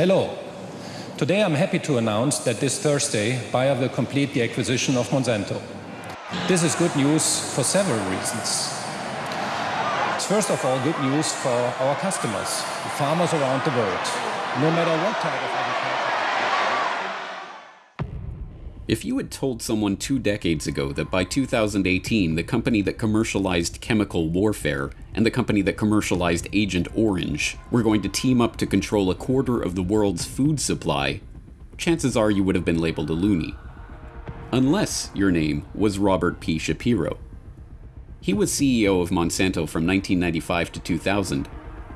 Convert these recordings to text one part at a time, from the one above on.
Hello. Today I'm happy to announce that this Thursday Bayer will complete the acquisition of Monsanto. This is good news for several reasons. It's first of all good news for our customers, farmers around the world, no matter what type of agriculture. If you had told someone two decades ago that by 2018 the company that commercialized chemical warfare and the company that commercialized Agent Orange were going to team up to control a quarter of the world's food supply, chances are you would have been labeled a loony. Unless your name was Robert P. Shapiro. He was CEO of Monsanto from 1995 to 2000,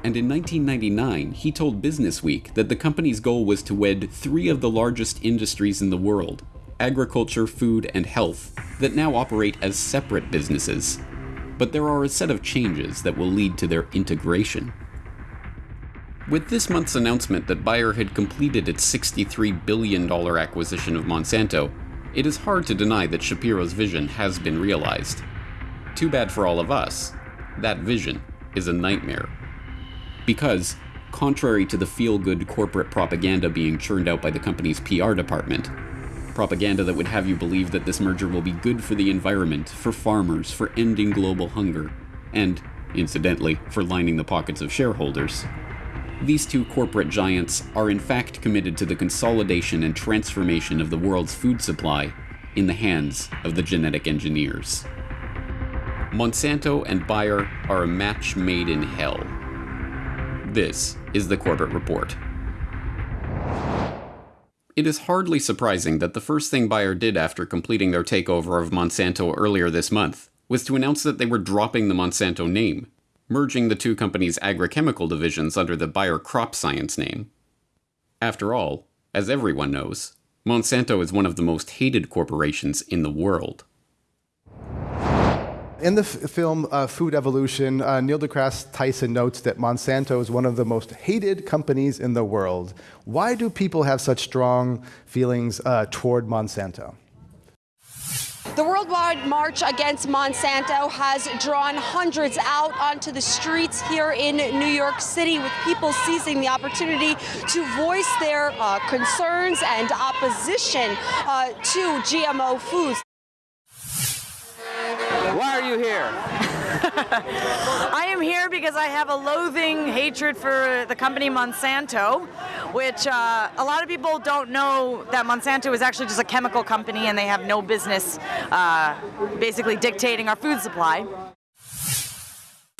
and in 1999 he told Businessweek that the company's goal was to wed three of the largest industries in the world agriculture, food, and health that now operate as separate businesses. But there are a set of changes that will lead to their integration. With this month's announcement that Bayer had completed its $63 billion acquisition of Monsanto, it is hard to deny that Shapiro's vision has been realized. Too bad for all of us, that vision is a nightmare. Because, contrary to the feel good corporate propaganda being churned out by the company's PR department, propaganda that would have you believe that this merger will be good for the environment, for farmers, for ending global hunger, and, incidentally, for lining the pockets of shareholders. These two corporate giants are in fact committed to the consolidation and transformation of the world's food supply in the hands of the genetic engineers. Monsanto and Bayer are a match made in hell. This is the Corbett Report. It is hardly surprising that the first thing Bayer did after completing their takeover of Monsanto earlier this month was to announce that they were dropping the Monsanto name, merging the two companies' agrochemical divisions under the Bayer Crop Science name. After all, as everyone knows, Monsanto is one of the most hated corporations in the world. In the film uh, Food Evolution, uh, Neil deGrasse Tyson notes that Monsanto is one of the most hated companies in the world. Why do people have such strong feelings uh, toward Monsanto? The worldwide march against Monsanto has drawn hundreds out onto the streets here in New York City, with people seizing the opportunity to voice their uh, concerns and opposition uh, to GMO foods. Why are you here? I am here because I have a loathing hatred for the company Monsanto, which uh, a lot of people don't know that Monsanto is actually just a chemical company and they have no business uh, basically dictating our food supply.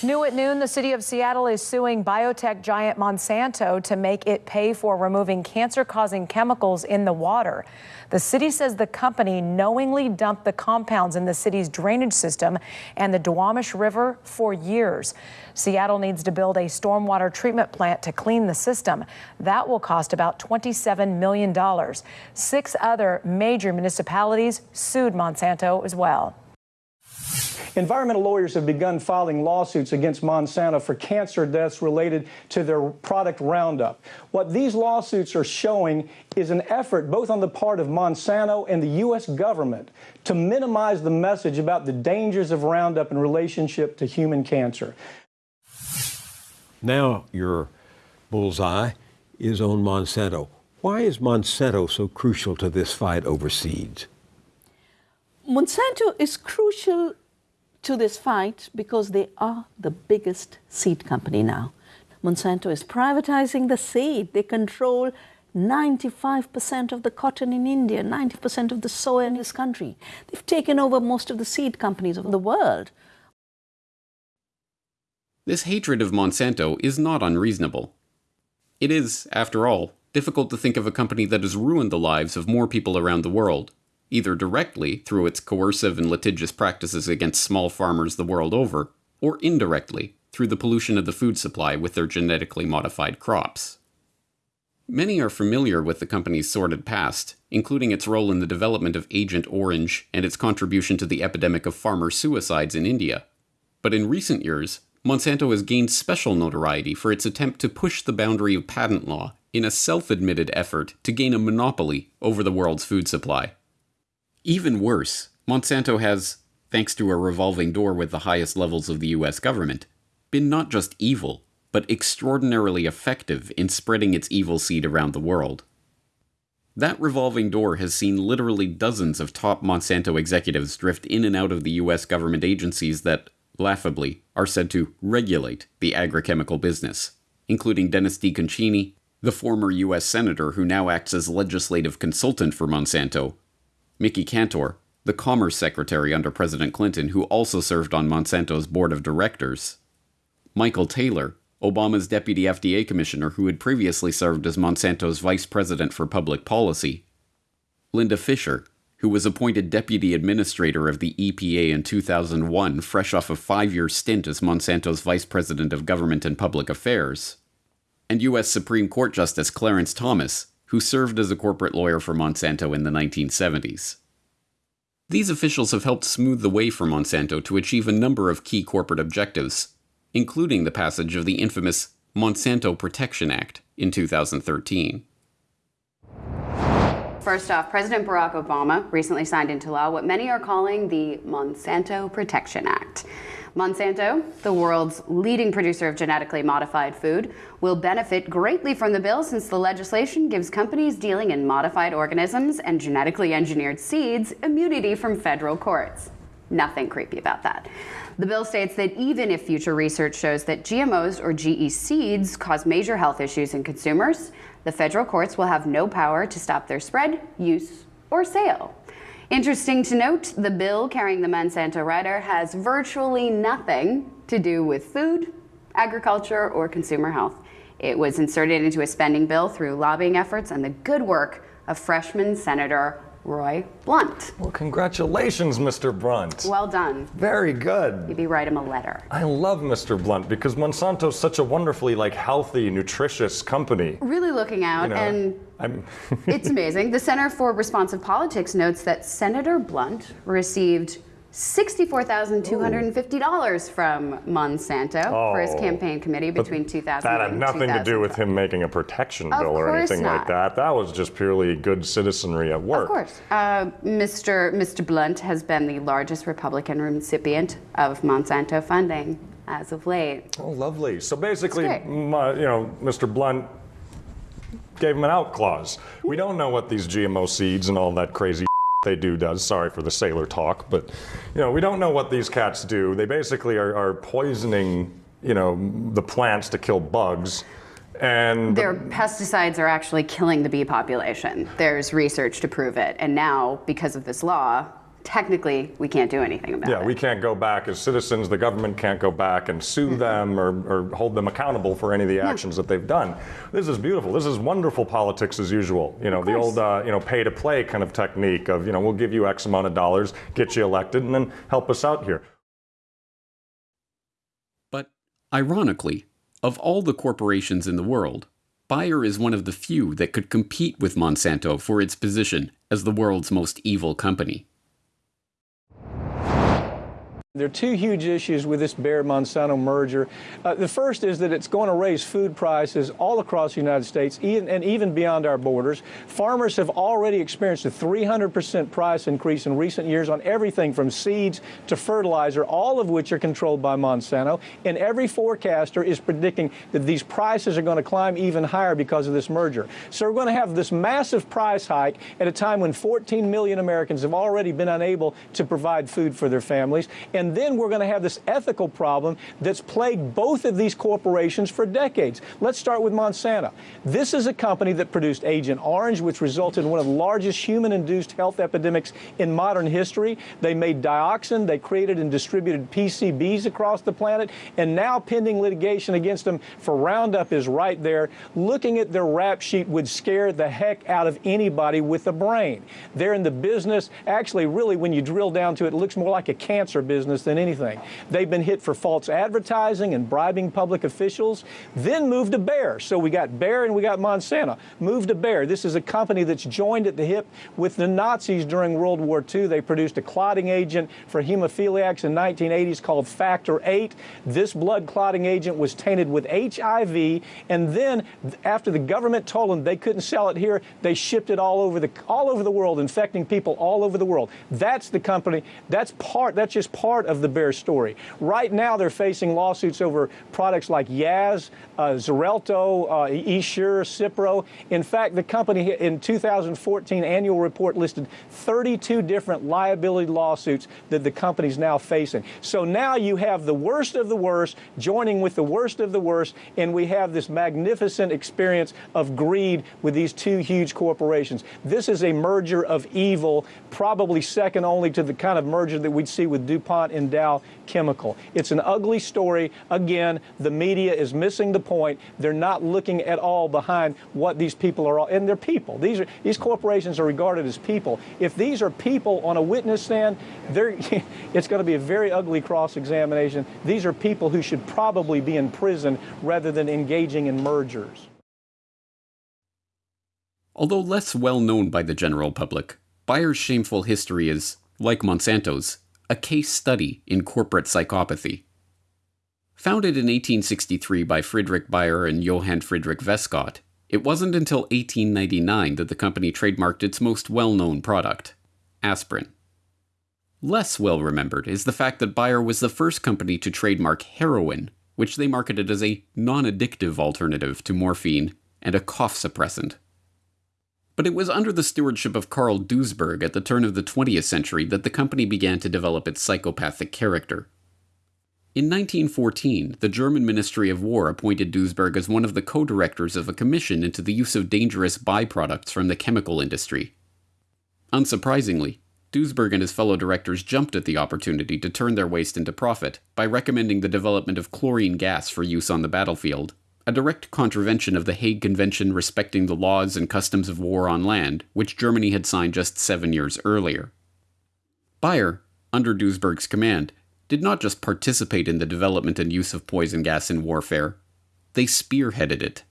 New at noon, the city of Seattle is suing biotech giant Monsanto to make it pay for removing cancer causing chemicals in the water. The city says the company knowingly dumped the compounds in the city's drainage system and the Duwamish River for years. Seattle needs to build a stormwater treatment plant to clean the system. That will cost about $27 million. Six other major municipalities sued Monsanto as well. Environmental lawyers have begun filing lawsuits against Monsanto for cancer deaths related to their product Roundup. What these lawsuits are showing is an effort both on the part of Monsanto and the U.S. government to minimize the message about the dangers of Roundup in relationship to human cancer. Now your bullseye is on Monsanto. Why is Monsanto so crucial to this fight over seeds? Monsanto is crucial to this fight because they are the biggest seed company now. Monsanto is privatizing the seed. They control 95% of the cotton in India, 90% of the soy in this country. They've taken over most of the seed companies of the world. This hatred of Monsanto is not unreasonable. It is, after all, difficult to think of a company that has ruined the lives of more people around the world either directly through its coercive and litigious practices against small farmers the world over, or indirectly through the pollution of the food supply with their genetically modified crops. Many are familiar with the company's sordid past, including its role in the development of Agent Orange and its contribution to the epidemic of farmer suicides in India. But in recent years, Monsanto has gained special notoriety for its attempt to push the boundary of patent law in a self admitted effort to gain a monopoly over the world's food supply. Even worse, Monsanto has, thanks to a revolving door with the highest levels of the US government, been not just evil, but extraordinarily effective in spreading its evil seed around the world. That revolving door has seen literally dozens of top Monsanto executives drift in and out of the US government agencies that, laughably, are said to regulate the agrochemical business, including Dennis DeConcini, the former US Senator who now acts as legislative consultant for Monsanto, Mickey Kantor, the Commerce Secretary under President Clinton who also served on Monsanto's board of directors, Michael Taylor, Obama's deputy FDA commissioner who had previously served as Monsanto's vice president for public policy, Linda Fisher, who was appointed deputy administrator of the EPA in 2001, fresh off a five year stint as Monsanto's vice president of government and public affairs, and U.S. Supreme Court Justice Clarence Thomas, who served as a corporate lawyer for Monsanto in the 1970s. These officials have helped smooth the way for Monsanto to achieve a number of key corporate objectives, including the passage of the infamous Monsanto Protection Act in 2013. First off, President Barack Obama recently signed into law what many are calling the Monsanto Protection Act. Monsanto, the world's leading producer of genetically modified food, will benefit greatly from the bill since the legislation gives companies dealing in modified organisms and genetically engineered seeds immunity from federal courts. Nothing creepy about that. The bill states that even if future research shows that GMOs or GE seeds cause major health issues in consumers, the federal courts will have no power to stop their spread, use, or sale. Interesting to note, the bill carrying the Monsanto rider has virtually nothing to do with food, agriculture, or consumer health. It was inserted into a spending bill through lobbying efforts and the good work of freshman Senator Roy Blunt. Well, congratulations, Mr. Blunt. Well done. Very good. Maybe write him a letter. I love Mr. Blunt because Monsanto's such a wonderfully like healthy, nutritious company. Really looking out, You know, and I'm it's amazing. The Center for Responsive Politics notes that Senator Blunt received $64,250 from Monsanto for his Oh, campaign committee between 2000 That had nothing to do with him making a protection bill or anything like that. That was just purely good citizenry at work. Of course. Uh, Mr. Mr. Blunt has been the largest Republican recipient of Monsanto funding as of late. Oh, lovely. So basically, uh, you know, Mr. Blunt gave him an out clause. We don't know what these GMO seeds and all that crazy they do does. Sorry for the sailor talk, but you know, we don't know what these cats do. They basically are, are poisoning, you know, the plants to kill bugs. And Their pesticides are actually killing the bee population. There's research to prove it. And now, because of this law, technically we can't do anything about yeah, it. Yeah, we can't go back as citizens. The government can't go back and sue them or, or hold them accountable for any of the actions that they've done. This is beautiful. This is wonderful politics as usual. You know, the old uh, you know pay to play kind of technique of you know we'll give you X amount of dollars, get you elected, and then help us out here. But, ironically, of all the corporations in the world, Bayer is one of the few that could compete with Monsanto for its position as the world's most evil company. There are two huge issues with this Bayer Monsanto merger. Uh, the first is that it's going to raise food prices all across the United States even, and even beyond our borders. Farmers have already experienced a 300% price increase in recent years on everything from seeds to fertilizer, all of which are controlled by Monsanto. And every forecaster is predicting that these prices are going to climb even higher because of this merger. So we're going to have this massive price hike at a time when 14 million Americans have already been unable to provide food for their families. And then we're going to have this ethical problem that's plagued both of these corporations for decades. Let's start with Monsanto. This is a company that produced Agent Orange, which resulted in one of the largest human induced health epidemics in modern history. They made dioxin, they created and distributed PCBs across the planet, and now pending litigation against them for Roundup is right there. Looking at their rap sheet would scare the heck out of anybody with a brain. They're in the business, actually, really, when you drill down to it, it looks more like a cancer business than anything. They've been hit for false advertising and bribing public officials, then moved to Bayer. So we got Bayer and we got Monsanto. Moved to Bayer. This is a company that's joined at the hip with the Nazis during World War II. They produced a clotting agent for hemophiliacs in 1980s called Factor VIII. This blood clotting agent was tainted with HIV, and then after the government told them they couldn't sell it here, they shipped it all over the all over the world, infecting people all over the world. That's the company. That's part. That's just part part of the Bayer story. Right now, they're facing lawsuits over products like Yaz, uh, Xarelto, uh, Essure, Cipro. In fact, the company in 2014 annual report listed 32 different liability lawsuits that the company's now facing. So now you have the worst of the worst joining with the worst of the worst, and we have this magnificent experience of greed with these two huge corporations. This is a merger of evil, probably second only to the kind of merger that we'd see with DuPont and Dow Chemical. It's an ugly story. Again, the media is missing the point. They're not looking at all behind what these people are, and they're people. These are these corporations are regarded as people. If these are people on a witness stand, it's going to be a very ugly cross-examination. These are people who should probably be in prison rather than engaging in mergers. Although less well known by the general public, Bayer's shameful history is, like Monsanto's, a case study in corporate psychopathy. Founded in 1863 by Friedrich Bayer and Johann Friedrich Weskott, it wasn't until 1899 that the company trademarked its most well known product, aspirin. Less well remembered is the fact that Bayer was the first company to trademark heroin, which they marketed as a non addictive alternative to morphine and a cough suppressant. But it was under the stewardship of Carl Duisberg at the turn of the 20th century that the company began to develop its psychopathic character. In 1914, the German Ministry of War appointed Duisberg as one of the co directors of a commission into the use of dangerous byproducts from the chemical industry. Unsurprisingly, Duisberg and his fellow directors jumped at the opportunity to turn their waste into profit by recommending the development of chlorine gas for use on the battlefield a direct contravention of the Hague Convention respecting the laws and customs of war on land, which Germany had signed just seven years earlier. Bayer, under Duisberg's command, did not just participate in the development and use of poison gas in warfare, they spearheaded it.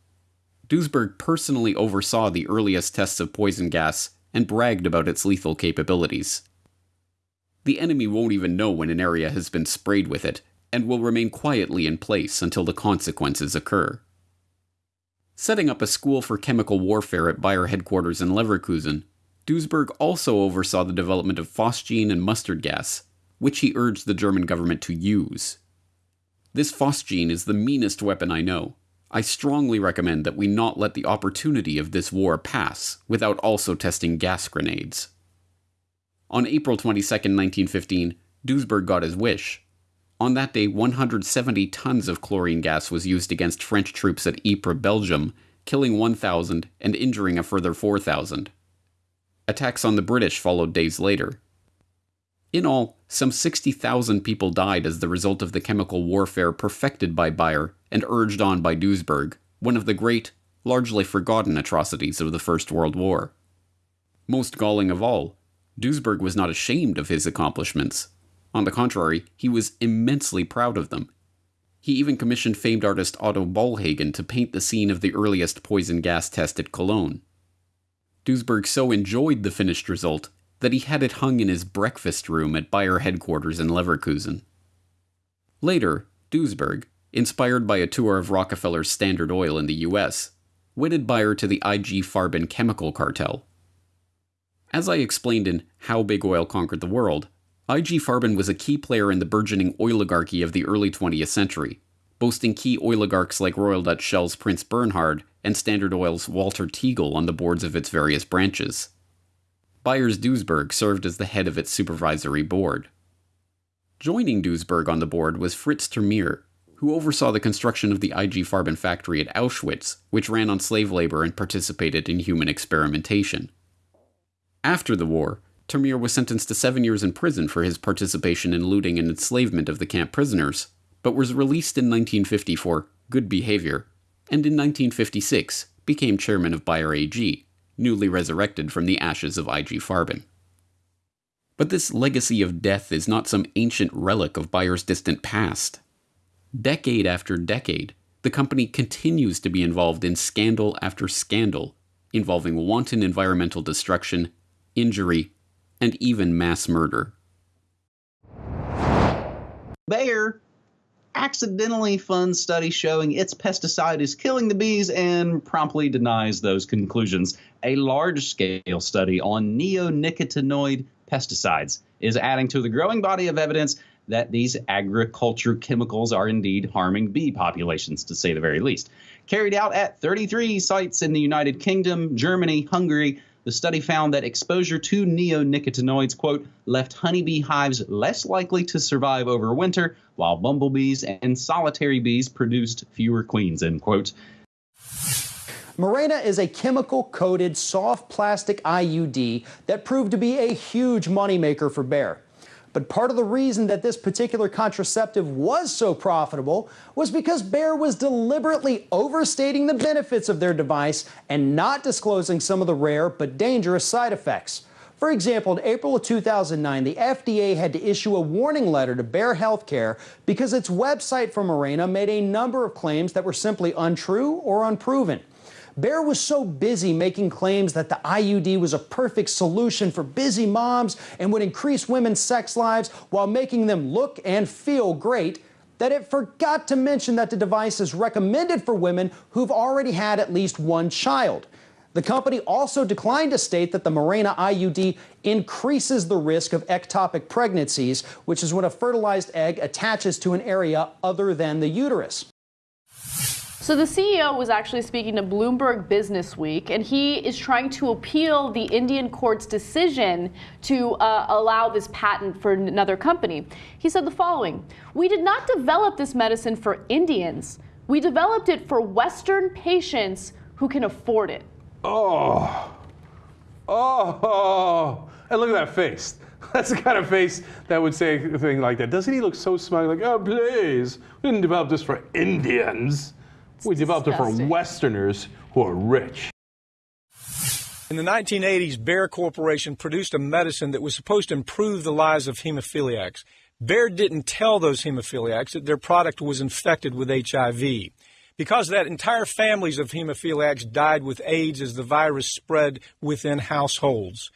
Duesberg personally oversaw the earliest tests of poison gas and bragged about its lethal capabilities. The enemy won't even know when an area has been sprayed with it, and will remain quietly in place until the consequences occur. Setting up a school for chemical warfare at Bayer headquarters in Leverkusen, Duisberg also oversaw the development of phosgene and mustard gas, which he urged the German government to use. This phosgene is the meanest weapon I know. I strongly recommend that we not let the opportunity of this war pass without also testing gas grenades. On April 22, 1915, Duisberg got his wish on that day, 170 tons of chlorine gas was used against French troops at Ypres, Belgium, killing 1,000 and injuring a further 4,000. Attacks on the British followed days later. In all, some 60,000 people died as the result of the chemical warfare perfected by Bayer and urged on by Duisberg, one of the great, largely forgotten atrocities of the First World War. Most galling of all, Duisberg was not ashamed of his accomplishments. On the contrary, he was immensely proud of them. He even commissioned famed artist Otto Bollhagen to paint the scene of the earliest poison gas test at Cologne. Duisberg so enjoyed the finished result that he had it hung in his breakfast room at Bayer headquarters in Leverkusen. Later, Duisberg, inspired by a tour of Rockefeller's Standard Oil in the US, wedded Bayer to the IG Farben chemical cartel. As I explained in How Big Oil Conquered the World, IG Farben was a key player in the burgeoning oligarchy of the early 20th century, boasting key oligarchs like Royal Dutch Shell's Prince Bernhard and Standard Oil's Walter Teagle on the boards of its various branches. Bayer's Duisberg served as the head of its supervisory board. Joining Duisberg on the board was Fritz ter Meer, who oversaw the construction of the IG Farben factory at Auschwitz, which ran on slave labor and participated in human experimentation. After the war, ter Meer was sentenced to seven years in prison for his participation in looting and enslavement of the camp prisoners, but was released in 1950 for good behavior, and in 1956 became chairman of Bayer AG, newly resurrected from the ashes of IG Farben. But this legacy of death is not some ancient relic of Bayer's distant past. Decade after decade, the company continues to be involved in scandal after scandal, involving wanton environmental destruction, injury, and even mass murder. Bayer accidentally funds study showing its pesticide is killing the bees and promptly denies those conclusions. A large scale study on neonicotinoid pesticides is adding to the growing body of evidence that these agriculture chemicals are indeed harming bee populations, to say the very least. Carried out at 33 sites in the United Kingdom, Germany, Hungary, the study found that exposure to neonicotinoids, quote, left honeybee hives less likely to survive over winter, while bumblebees and solitary bees produced fewer queens, end quote. Mirena is a chemical coated soft plastic IUD that proved to be a huge moneymaker for Bayer. But part of the reason that this particular contraceptive was so profitable was because Bayer was deliberately overstating the benefits of their device and not disclosing some of the rare but dangerous side effects. For example, in April of 2009, the FDA had to issue a warning letter to Bayer Healthcare because its website for Mirena made a number of claims that were simply untrue or unproven. Bayer was so busy making claims that the IUD was a perfect solution for busy moms and would increase women's sex lives while making them look and feel great that it forgot to mention that the device is recommended for women who've already had at least one child. The company also declined to state that the Mirena IUD increases the risk of ectopic pregnancies, which is when a fertilized egg attaches to an area other than the uterus. So the CEO was actually speaking to Bloomberg Business Week, and he is trying to appeal the Indian court's decision to uh, allow this patent for another company. He said the following We did not develop this medicine for Indians, we developed it for Western patients who can afford it. Oh, oh, and look at that face. That's the kind of face that would say a thing like that. Doesn't he look so smug? Like, oh, please, we didn't develop this for Indians. We developed disgusting. it for Westerners who are rich. In the 1980s, Bayer Corporation produced a medicine that was supposed to improve the lives of hemophiliacs. Bayer didn't tell those hemophiliacs that their product was infected with HIV. Because of that, entire families of hemophiliacs died with AIDS as the virus spread within households.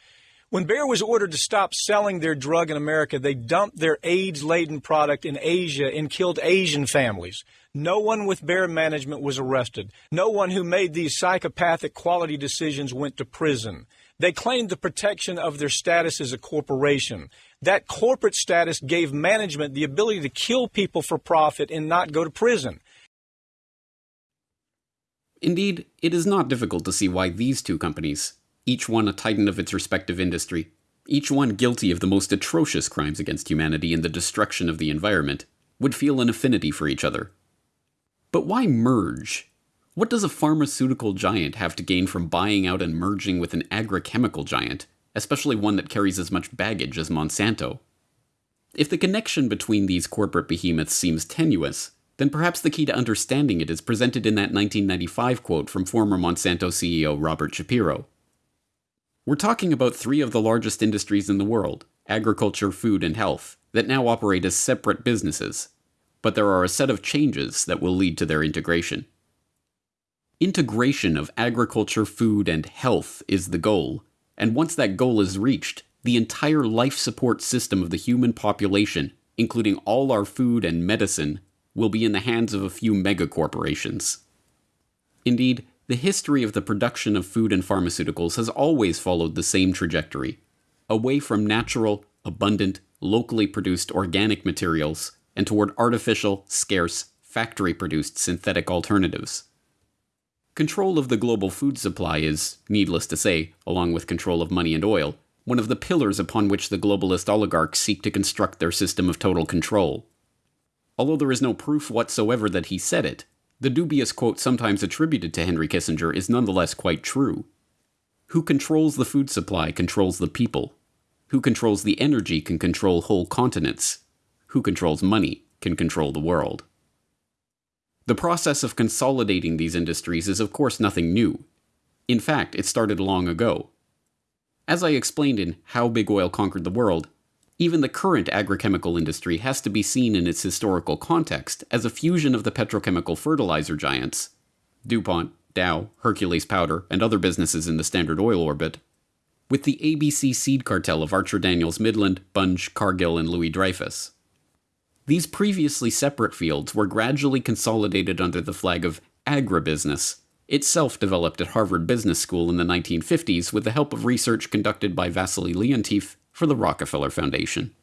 When Bayer was ordered to stop selling their drug in America, they dumped their AIDS laden product in Asia and killed Asian families. No one with Bayer management was arrested. No one who made these psychopathic quality decisions went to prison. They claimed the protection of their status as a corporation. That corporate status gave management the ability to kill people for profit and not go to prison. Indeed, it is not difficult to see why these two companies, each one a titan of its respective industry, each one guilty of the most atrocious crimes against humanity and the destruction of the environment, would feel an affinity for each other. But why merge? What does a pharmaceutical giant have to gain from buying out and merging with an agrochemical giant, especially one that carries as much baggage as Monsanto? If the connection between these corporate behemoths seems tenuous, then perhaps the key to understanding it is presented in that 1995 quote from former Monsanto CEO Robert Shapiro. We're talking about three of the largest industries in the world agriculture, food, and health that now operate as separate businesses, but there are a set of changes that will lead to their integration. Integration of agriculture, food, and health is the goal, and once that goal is reached, the entire life support system of the human population, including all our food and medicine, will be in the hands of a few megacorporations. Indeed, the history of the production of food and pharmaceuticals has always followed the same trajectory away from natural, abundant, locally produced organic materials and toward artificial, scarce, factory produced synthetic alternatives. Control of the global food supply is, needless to say, along with control of money and oil, one of the pillars upon which the globalist oligarchs seek to construct their system of total control. Although there is no proof whatsoever that he said it, the dubious quote sometimes attributed to Henry Kissinger is nonetheless quite true. Who controls the food supply controls the people. Who controls the energy can control whole continents. Who controls money can control the world. The process of consolidating these industries is, of course, nothing new. In fact, it started long ago. As I explained in How Big Oil Conquered the World, even the current agrochemical industry has to be seen in its historical context as a fusion of the petrochemical fertilizer giants DuPont, Dow, Hercules Powder, and other businesses in the Standard Oil orbit with the ABC seed cartel of Archer Daniels Midland, Bunge, Cargill, and Louis Dreyfus. These previously separate fields were gradually consolidated under the flag of agribusiness, itself developed at Harvard Business School in the 1950s with the help of research conducted by Wassily Leontief for the Rockefeller Foundation.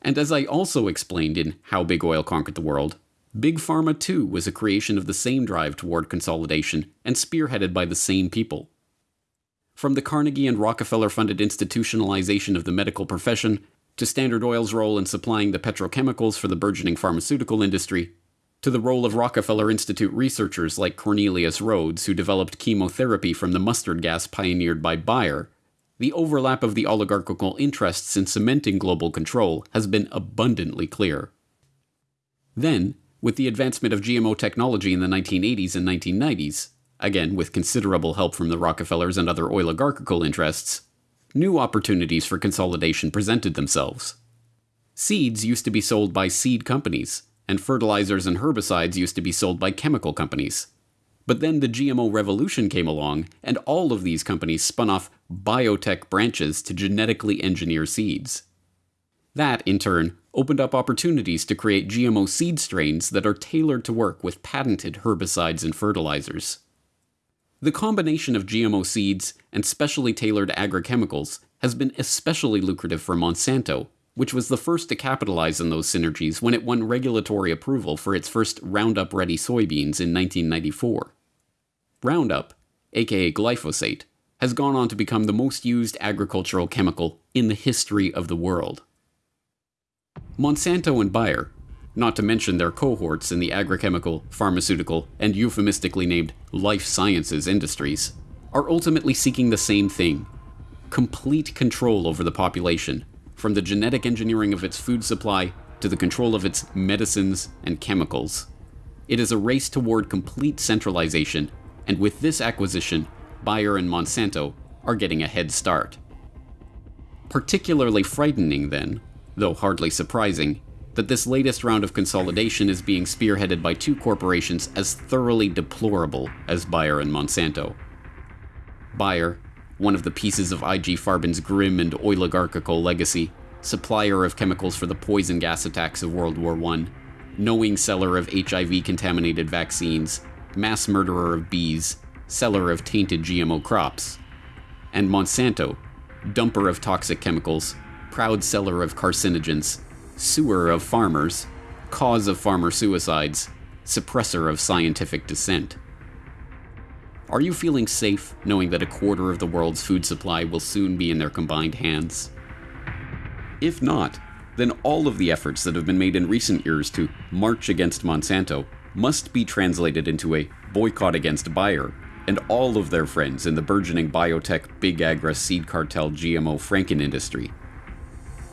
And as I also explained in How Big Oil Conquered the World, Big Pharma too was a creation of the same drive toward consolidation and spearheaded by the same people. From the Carnegie and Rockefeller funded institutionalization of the medical profession, to Standard Oil's role in supplying the petrochemicals for the burgeoning pharmaceutical industry, to the role of Rockefeller Institute researchers like Cornelius Rhoads, who developed chemotherapy from the mustard gas pioneered by Bayer, the overlap of the oligarchical interests in cementing global control has been abundantly clear. Then, with the advancement of GMO technology in the 1980s and 1990s, again with considerable help from the Rockefellers and other oligarchical interests, new opportunities for consolidation presented themselves. Seeds used to be sold by seed companies, and fertilizers and herbicides used to be sold by chemical companies. But then the GMO revolution came along, and all of these companies spun off biotech branches to genetically engineer seeds. That, in turn, opened up opportunities to create GMO seed strains that are tailored to work with patented herbicides and fertilizers. The combination of GMO seeds and specially tailored agrochemicals has been especially lucrative for Monsanto, which was the first to capitalize on those synergies when it won regulatory approval for its first Roundup Ready soybeans in 1994. Roundup, aka glyphosate, has gone on to become the most used agricultural chemical in the history of the world. Monsanto and Bayer, not to mention their cohorts in the agrochemical, pharmaceutical, and euphemistically named life sciences industries, are ultimately seeking the same thing complete control over the population, from the genetic engineering of its food supply to the control of its medicines and chemicals. It is a race toward complete centralization, and with this acquisition, Bayer and Monsanto are getting a head start. Particularly frightening, then, though hardly surprising, that this latest round of consolidation is being spearheaded by two corporations as thoroughly deplorable as Bayer and Monsanto. Bayer, one of the pieces of IG Farben's grim and oligarchical legacy, supplier of chemicals for the poison gas attacks of World War I, knowing seller of HIV contaminated vaccines, mass murderer of bees, seller of tainted GMO crops. And Monsanto, dumper of toxic chemicals, proud seller of carcinogens, sewer of farmers, cause of farmer suicides, suppressor of scientific dissent. Are you feeling safe knowing that a quarter of the world's food supply will soon be in their combined hands? If not, then all of the efforts that have been made in recent years to march against Monsanto must be translated into a boycott against Bayer and all of their friends in the burgeoning biotech big agra seed cartel GMO Franken industry.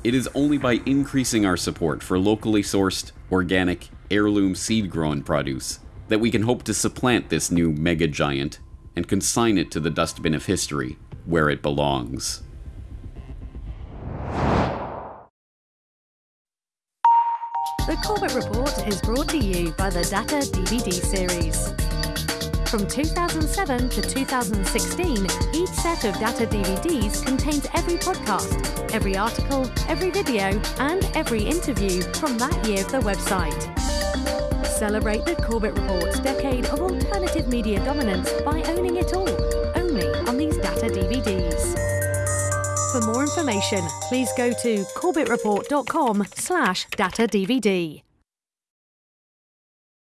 It is only by increasing our support for locally sourced, organic, heirloom seed grown produce that we can hope to supplant this new mega giant and consign it to the dustbin of history where it belongs. The Corbett Report is brought to you by the Data DVD series. From 2007 to 2016, each set of data DVDs contains every podcast, every article, every video, and every interview from that year of the website. Celebrate the Corbett Report's decade of alternative media dominance by owning it all, only on these data DVDs. For more information, please go to corbettreport.com slash data DVD.